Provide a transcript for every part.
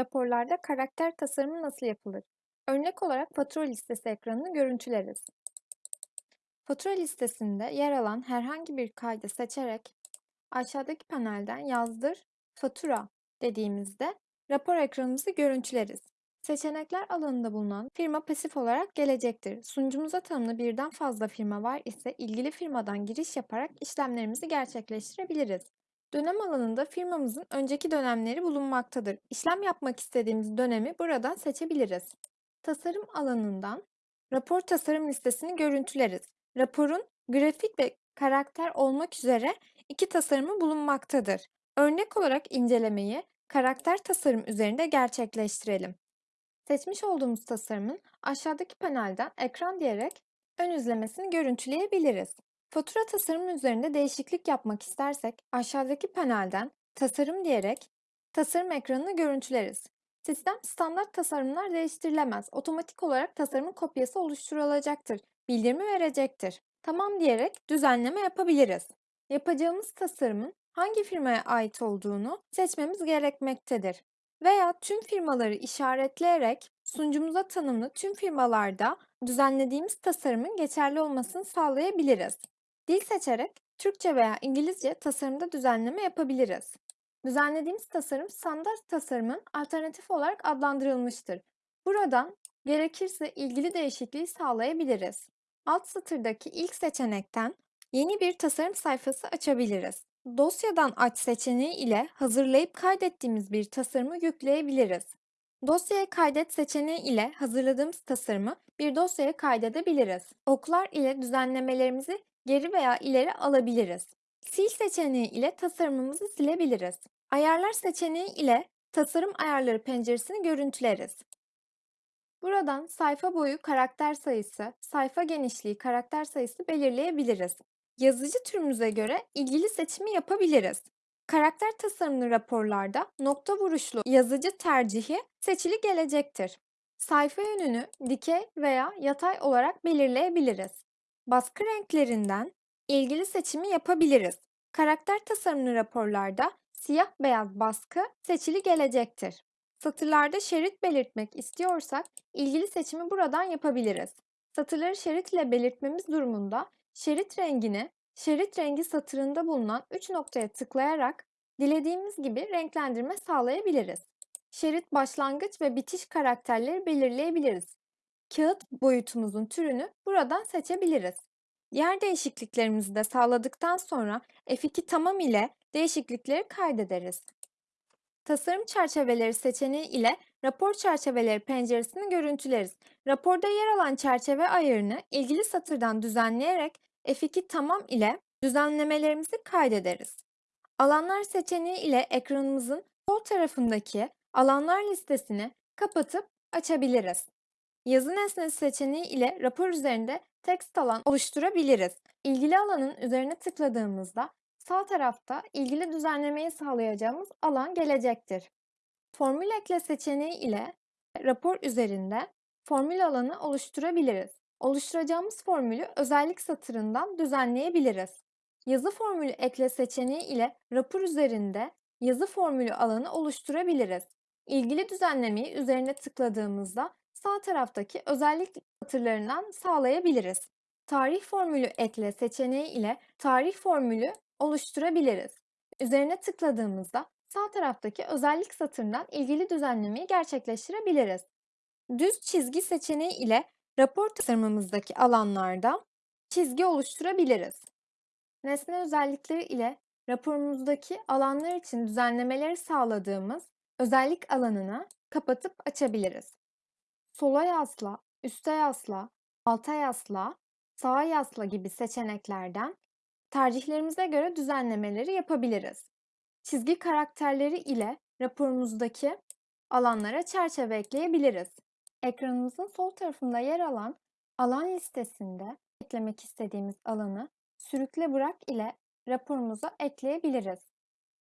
Raporlarda karakter tasarımı nasıl yapılır? Örnek olarak fatura listesi ekranını görüntüleriz. Fatura listesinde yer alan herhangi bir kaydı seçerek aşağıdaki panelden yazdır fatura dediğimizde rapor ekranımızı görüntüleriz. Seçenekler alanında bulunan firma pasif olarak gelecektir. Sunucumuza tanımlı birden fazla firma var ise ilgili firmadan giriş yaparak işlemlerimizi gerçekleştirebiliriz. Dönem alanında firmamızın önceki dönemleri bulunmaktadır. İşlem yapmak istediğimiz dönemi buradan seçebiliriz. Tasarım alanından rapor tasarım listesini görüntüleriz. Raporun grafik ve karakter olmak üzere iki tasarımı bulunmaktadır. Örnek olarak incelemeyi karakter tasarım üzerinde gerçekleştirelim. Seçmiş olduğumuz tasarımın aşağıdaki panelden ekran diyerek ön izlemesini görüntüleyebiliriz. Fatura tasarımı üzerinde değişiklik yapmak istersek aşağıdaki panelden tasarım diyerek tasarım ekranını görüntüleriz. Sistem standart tasarımlar değiştirilemez. Otomatik olarak tasarımın kopyası oluşturulacaktır. Bildirimi verecektir. Tamam diyerek düzenleme yapabiliriz. Yapacağımız tasarımın hangi firmaya ait olduğunu seçmemiz gerekmektedir. Veya tüm firmaları işaretleyerek sunucumuza tanımlı tüm firmalarda düzenlediğimiz tasarımın geçerli olmasını sağlayabiliriz. Dil seçerek Türkçe veya İngilizce tasarımda düzenleme yapabiliriz. Düzenlediğimiz tasarım standart tasarımın alternatif olarak adlandırılmıştır. Buradan gerekirse ilgili değişikliği sağlayabiliriz. Alt satırdaki ilk seçenekten yeni bir tasarım sayfası açabiliriz. Dosyadan aç seçeneği ile hazırlayıp kaydettiğimiz bir tasarımı yükleyebiliriz. Dosyaya kaydet seçeneği ile hazırladığımız tasarımı bir dosyaya kaydedebiliriz. Oklar ile düzenlemelerimizi geri veya ileri alabiliriz. Sil seçeneği ile tasarımımızı silebiliriz. Ayarlar seçeneği ile tasarım ayarları penceresini görüntüleriz. Buradan sayfa boyu karakter sayısı, sayfa genişliği karakter sayısı belirleyebiliriz. Yazıcı türümüze göre ilgili seçimi yapabiliriz. Karakter tasarımlı raporlarda nokta vuruşlu yazıcı tercihi seçili gelecektir. Sayfa yönünü dikey veya yatay olarak belirleyebiliriz. Baskı renklerinden ilgili seçimi yapabiliriz. Karakter tasarımlı raporlarda siyah beyaz baskı seçili gelecektir. Satırlarda şerit belirtmek istiyorsak ilgili seçimi buradan yapabiliriz. Satırları şerit ile belirtmemiz durumunda şerit rengini şerit rengi satırında bulunan 3 noktaya tıklayarak dilediğimiz gibi renklendirme sağlayabiliriz. Şerit başlangıç ve bitiş karakterleri belirleyebiliriz. Kağıt boyutumuzun türünü buradan seçebiliriz. Yer değişikliklerimizi de sağladıktan sonra F2 tamam ile değişiklikleri kaydederiz. Tasarım çerçeveleri seçeneği ile rapor çerçeveleri penceresini görüntüleriz. Raporda yer alan çerçeve ayarını ilgili satırdan düzenleyerek F2 tamam ile düzenlemelerimizi kaydederiz. Alanlar seçeneği ile ekranımızın sol tarafındaki alanlar listesini kapatıp açabiliriz. Yazı nesnesi seçeneği ile rapor üzerinde text alan oluşturabiliriz. İlgili alanın üzerine tıkladığımızda sağ tarafta ilgili düzenlemeyi sağlayacağımız alan gelecektir. Formül ekle seçeneği ile rapor üzerinde formül alanı oluşturabiliriz. Oluşturacağımız formülü özellik satırından düzenleyebiliriz. Yazı formülü ekle seçeneği ile rapor üzerinde yazı formülü alanı oluşturabiliriz. İlgili düzenlemeyi üzerine tıkladığımızda sağ taraftaki özellik satırlarından sağlayabiliriz. Tarih formülü ekle seçeneği ile tarih formülü oluşturabiliriz. Üzerine tıkladığımızda sağ taraftaki özellik satırından ilgili düzenlemeyi gerçekleştirebiliriz. Düz çizgi seçeneği ile rapor tasarımımızdaki alanlarda çizgi oluşturabiliriz. Nesne özellikleri ile raporumuzdaki alanlar için düzenlemeleri sağladığımız özellik alanını kapatıp açabiliriz. Sola yasla, üste yasla, alta yasla, sağa yasla gibi seçeneklerden tercihlerimize göre düzenlemeleri yapabiliriz. Çizgi karakterleri ile raporumuzdaki alanlara çerçeve ekleyebiliriz. Ekranımızın sol tarafında yer alan alan listesinde eklemek istediğimiz alanı sürükle bırak ile raporumuza ekleyebiliriz.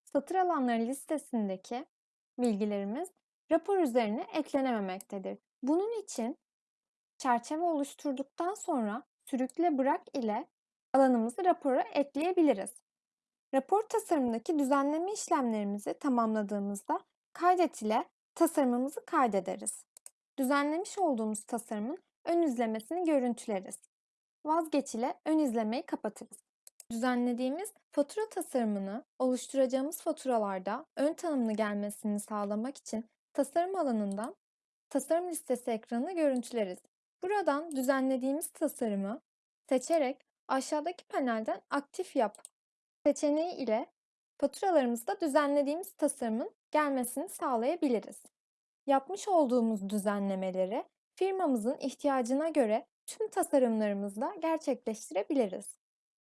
Satır alanları listesindeki bilgilerimiz rapor üzerine eklenememektedir. Bunun için çerçeve oluşturduktan sonra sürükle bırak ile alanımızı rapora ekleyebiliriz. Rapor tasarımındaki düzenleme işlemlerimizi tamamladığımızda kaydet ile tasarımımızı kaydederiz. Düzenlemiş olduğumuz tasarımın ön izlemesini görüntüleriz. Vazgeç ile ön izlemeyi kapatırız. Düzenlediğimiz fatura tasarımını oluşturacağımız faturalarda ön tanımlı gelmesini sağlamak için tasarım alanından tasarım listesi ekranını görüntüleriz. Buradan düzenlediğimiz tasarımı seçerek aşağıdaki panelden aktif yap seçeneği ile faturalarımızda düzenlediğimiz tasarımın gelmesini sağlayabiliriz. Yapmış olduğumuz düzenlemeleri firmamızın ihtiyacına göre tüm tasarımlarımızda gerçekleştirebiliriz.